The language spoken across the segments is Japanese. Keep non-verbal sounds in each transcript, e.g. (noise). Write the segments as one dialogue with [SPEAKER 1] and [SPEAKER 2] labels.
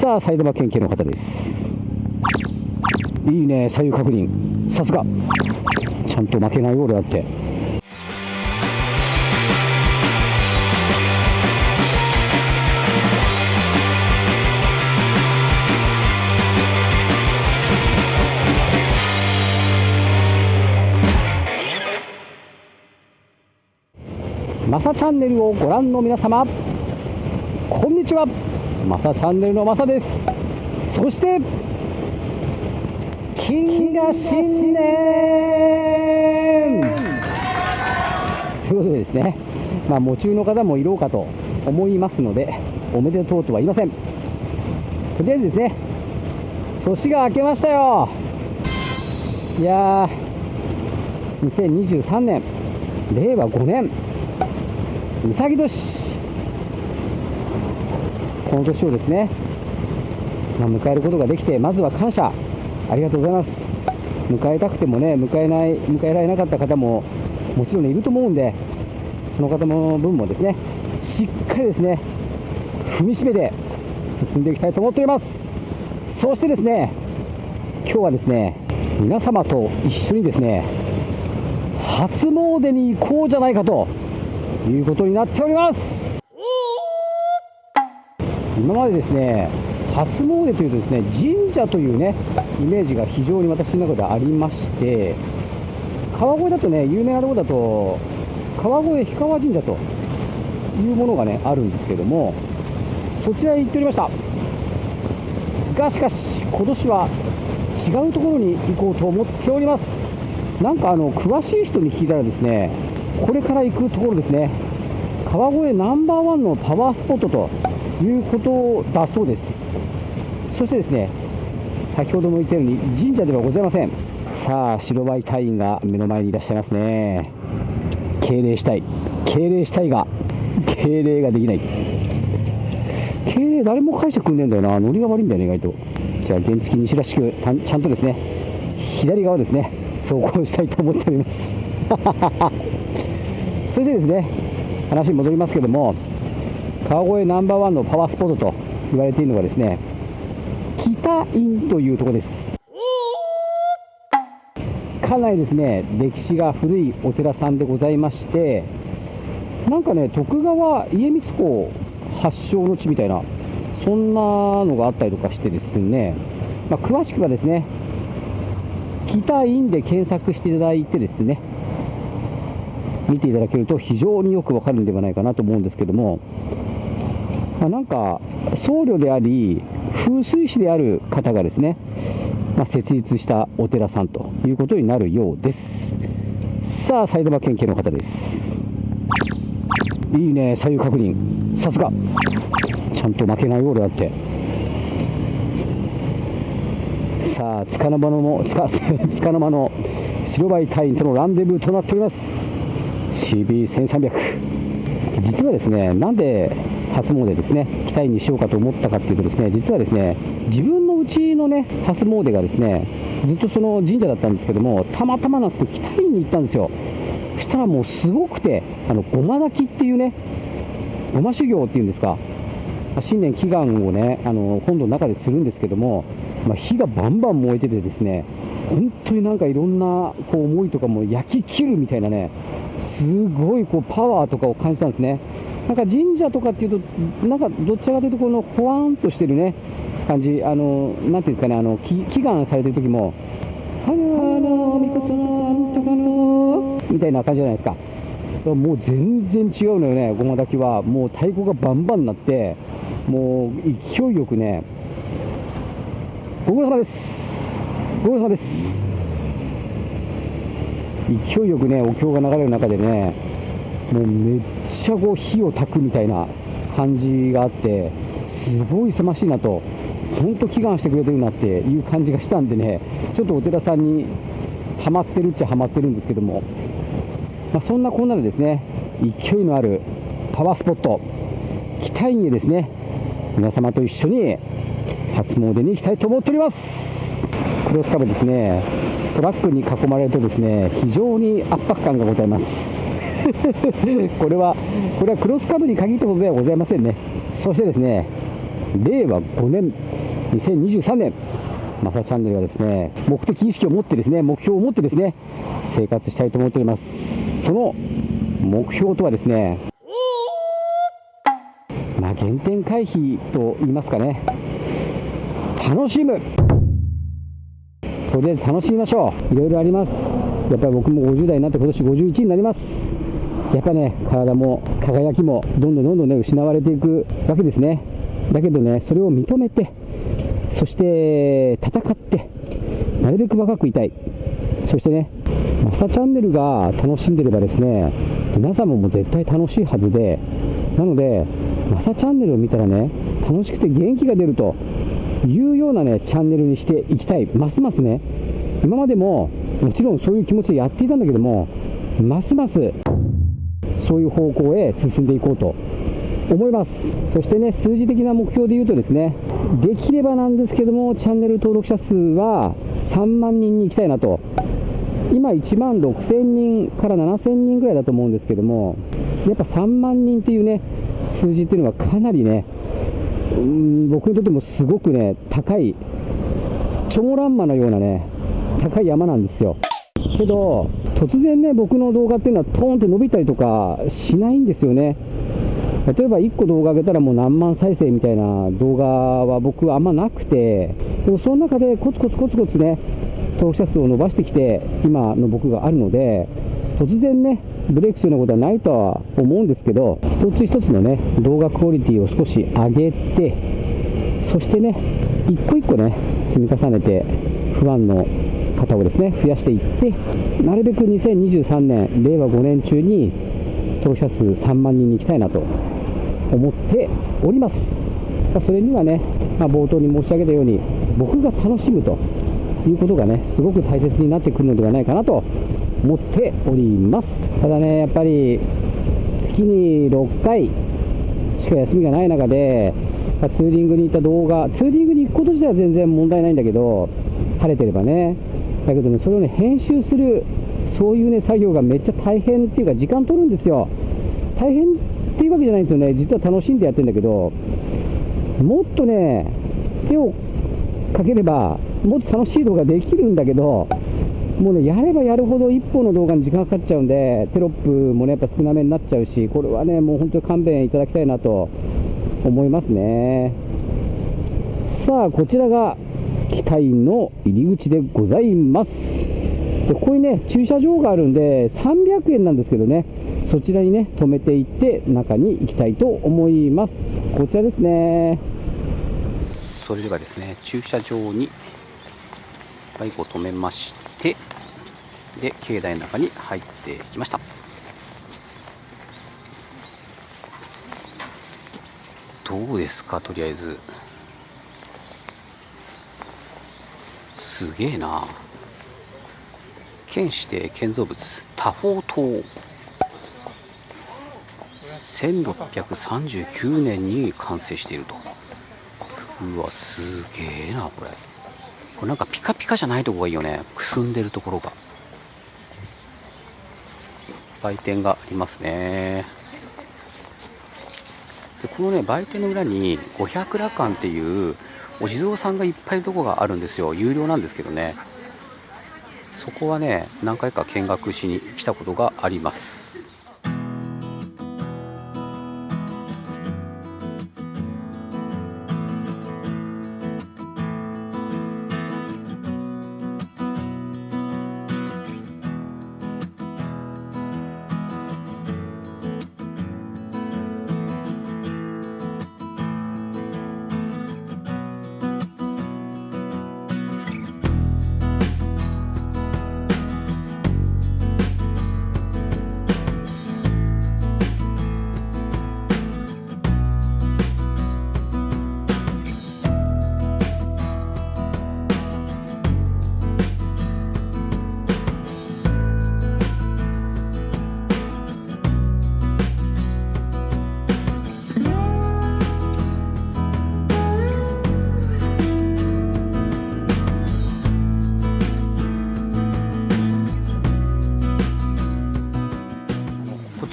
[SPEAKER 1] さあ埼玉県警の方です。いいね左右確認。さすが。ちゃんと負けないようだって。マサチャンネルをご覧の皆様こんにちは。マサチャンネルのマサです。そして金河新年。ということでですねまあ夢中の方もいろうかと思いますのでおめでとうとは言いません。とりあえずですね年が明けましたよ。いやー2023年令和5年うさぎ年。この年をですね、まあ、迎えることができてまずは感謝。ありがとうございます。迎えたくてもね迎えない迎えられなかった方ももちろん、ね、いると思うんでその方の分もですねしっかりですね踏みしめて進んでいきたいと思っております。そしてですね今日はですね皆様と一緒にですね初詣に行こうじゃないかということになっております。今までですね初詣というとですね神社というねイメージが非常に私の中でありまして川越だとね有名なところだと川越氷川神社というものがねあるんですけどもそちらへ行っておりました。がしかし今年は違うところに行こうと思っております。なんかあの詳しい人に聞いたらですねこれから行くところですね。川越ナンバーワンのパワースポットということだそうです。そしてですね先ほども言ったように神社ではございません。さあ白バイ隊員が目の前にいらっしゃいますね。敬礼したい。敬礼したいが敬礼ができない。敬礼誰も返してくんねえんだよな。ノリが悪いんだよね意外と。じゃあ原付西らしくちゃんとですね左側ですね走行したいと思っております。(laughs) そしてですね話に戻りますけども川越ナンバーワンのパワースポットと言われているのがですね北院というとこです。かなりですね歴史が古いお寺さんでございましてなんかね徳川家光公発祥の地みたいなそんなのがあったりとかしてですね、まあ、詳しくはですね北院で検索していただいてですね見ていただけると非常によくわかるんではないかなと思うんですけども、まあ、なんか僧侶であり風水師である方がですね、まあ、設立したお寺さんということになるようです。さあ埼玉県警の方です。いいね左右確認。さすが。ちゃんと負けないようだって。さあつかの間のつか (laughs) つかの間の白バイ隊員とのランデブーとなっております。CB1300 実はですねなんで初詣ですね期待にしようかと思ったかっていうとですね実はですね自分のうちのね初詣がですねずっとその神社だったんですけどもたまたまなんですけど北院に行ったんですよ。そしたらもうすごくてあのごま炊きっていうねごま修行っていうんですか新年祈願をねあの本堂の中でするんですけども、まあ、火がバンバン燃えててですね本当になんかいろんなこう思いとかも焼き切るみたいなねすごいこうパワーとかを感じたんですね。なんか神社とかっていうとなんかどちらかというとこのほわんとしてるね感じあのなんていうんですかねあの祈願されてる時も「はのみことのなんとかの」みたいな感じじゃないですか。もう全然違うのよねごま炊きは。もう太鼓がバンバンになってもう勢いよくねご苦労様です。ご苦労様です。勢いよくねお経が流れる中でねもうめっちゃこう火を焚くみたいな感じがあってすごい忙しいなと本当祈願してくれてるなっていう感じがしたんでねちょっとお寺さんにはまってるっちゃはまってるんですけども、まあ、そんなこんなでですね勢いのあるパワースポット北院へですね皆様と一緒に初詣に行きたいと思っております。クロス壁ですね。トラックに囲まれるとですね非常に圧迫感がございます。(laughs) これはこれはクロスカブに限ったことではございませんね。そしてですね令和5年2023年マサチャンネルはですね目的意識を持ってですね目標を持ってですね生活したいと思っております。その目標とはですね原点回避と言いますかね。楽しむ。とりあえず楽しみましょう。いろいろあります。やっぱり僕も50代になって今年51になります。やっぱね体も輝きもどんどんどんどんね失われていくわけですね。だけどねそれを認めてそして戦ってなるべく若くいたい。そしてねマサチャンネルが楽しんでればですね皆さんも絶対楽しいはずでなのでマサチャンネルを見たらね楽しくて元気が出るというようなねチャンネルにしていきたい。ますますね。今までももちろんそういう気持ちでやっていたんだけどもますますそういう方向へ進んでいこうと思います。そしてね数字的な目標で言うとですねできればなんですけどもチャンネル登録者数は3万人に行きたいなと。今1万6000人から7000人ぐらいだと思うんですけどもやっぱ3万人っていうね数字っていうのはかなりねうん僕にとってもすごくね高い超乱馬のようなね高い山なんですよ。けど突然ね僕の動画っていうのはポーンって伸びたりとかしないんですよね。例えば1個動画上げたらもう何万再生みたいな動画は僕はあんまなくてでもその中でコツコツコツコツね登録者数を伸ばしてきて今の僕があるので突然ねブレイクするようなことはないとは思うんですけど一つ一つのね動画クオリティを少し上げてそしてね一個一個ね積み重ねて不安の方をですね増やしていってなるべく2023年令和5年中に登録者数3万人に行きたいなと思っております。それにはね、まあ、冒頭に申し上げたように僕が楽しむということがねすごく大切になってくるのではないかなと思っております。ただねやっぱり月に6回しか休みがない中でツーリングに行った動画ツーリングに行くこと自体は全然問題ないんだけど晴れてればねだけどねそれをね編集するそういうね作業がめっちゃ大変っていうか時間取るんですよ。大変っていうわけじゃないんですよね。実は楽しんでやってるんだけどもっとね手をかければもっと楽しい動画できるんだけどもうねやればやるほど1本の動画に時間かかっちゃうんでテロップもねやっぱ少なめになっちゃうしこれはねもう本当に勘弁いただきたいなと思いますね。さあこちらが機体の入り口でございます。でここにね駐車場があるんで300円なんですけどね。そちらにね止めていって中に行きたいと思います。こちらですね。それではですね駐車場にバイクを止めまして。で境内の中に入ってきました。どうですかとりあえず。すげえな。県指定建造物。多宝塔。1639年に完成していると。うわすげえなこれ。これなんかピカピカじゃないとこがいいよね。くすんでるところが。売店がありますね。でこのね売店の裏に五百羅漢っていうお地蔵さんがいっぱいいるとこがあるんですよ。有料なんですけどね。そこはね何回か見学しに来たことがあります。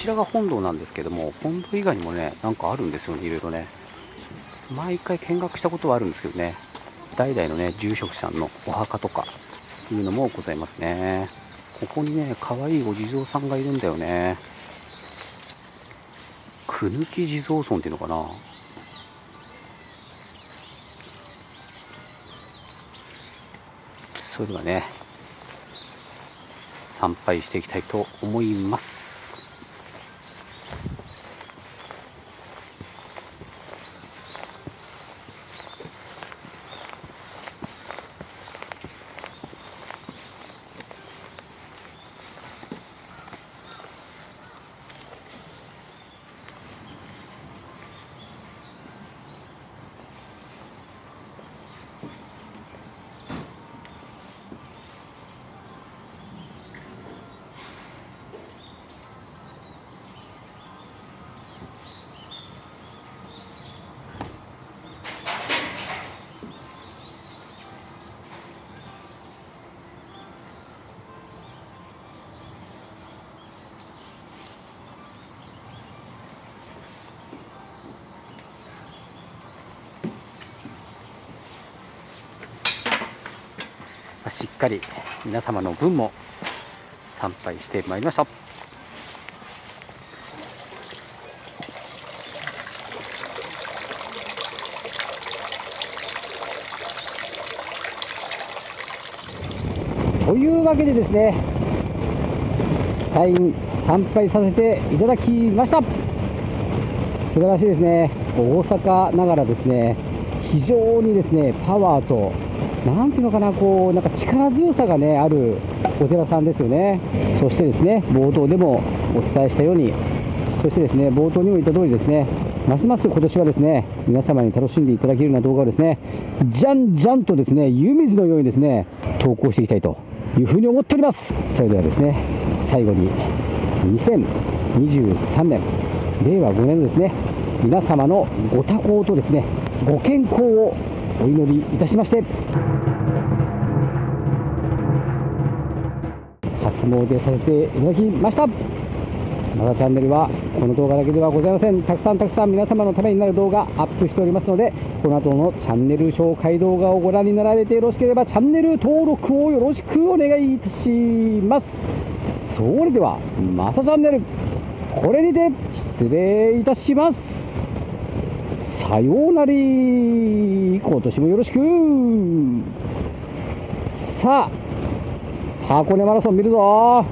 [SPEAKER 1] ちらが本堂なんですけども本堂以外にもねなんかあるんですよねいろいろね。毎回見学したことはあるんですけどね。代々のね住職さんのお墓とかいうのもございますね。ここにね可愛いお地蔵さんがいるんだよね。くぬき地蔵尊っていうのかな。それではね参拝していきたいと思います。しっかり皆様の分も参拝してまいりました。というわけでですね期待参拝させていただきました。素晴らしいですね。大阪ながらですね非常にですねパワーとなんていうのかな、こう、なんか力強さがね、あるお寺さんですよね。そしてですね、冒頭でもお伝えしたように、そしてですね、冒頭にも言った通りですね、ますます今年はですね、皆様に楽しんでいただけるような動画をですね、じゃんじゃんとですね、湯水のようにですね、投稿していきたいというふうに思っております。それではですね、最後に、2023年、令和5年のですね、皆様のご多幸とですね、ご健康をお祈りいたしまして。初詣させていただきました。またチャンネルはこの動画だけではございません。たくさんたくさん皆様のためになる動画アップしておりますのでこの後のチャンネル紹介動画をご覧になられてよろしければチャンネル登録をよろしくお願いいたします。それではまさチャンネル。これにて失礼いたします。さようなり今年もよろしく。さあ箱根マラソン見るぞ。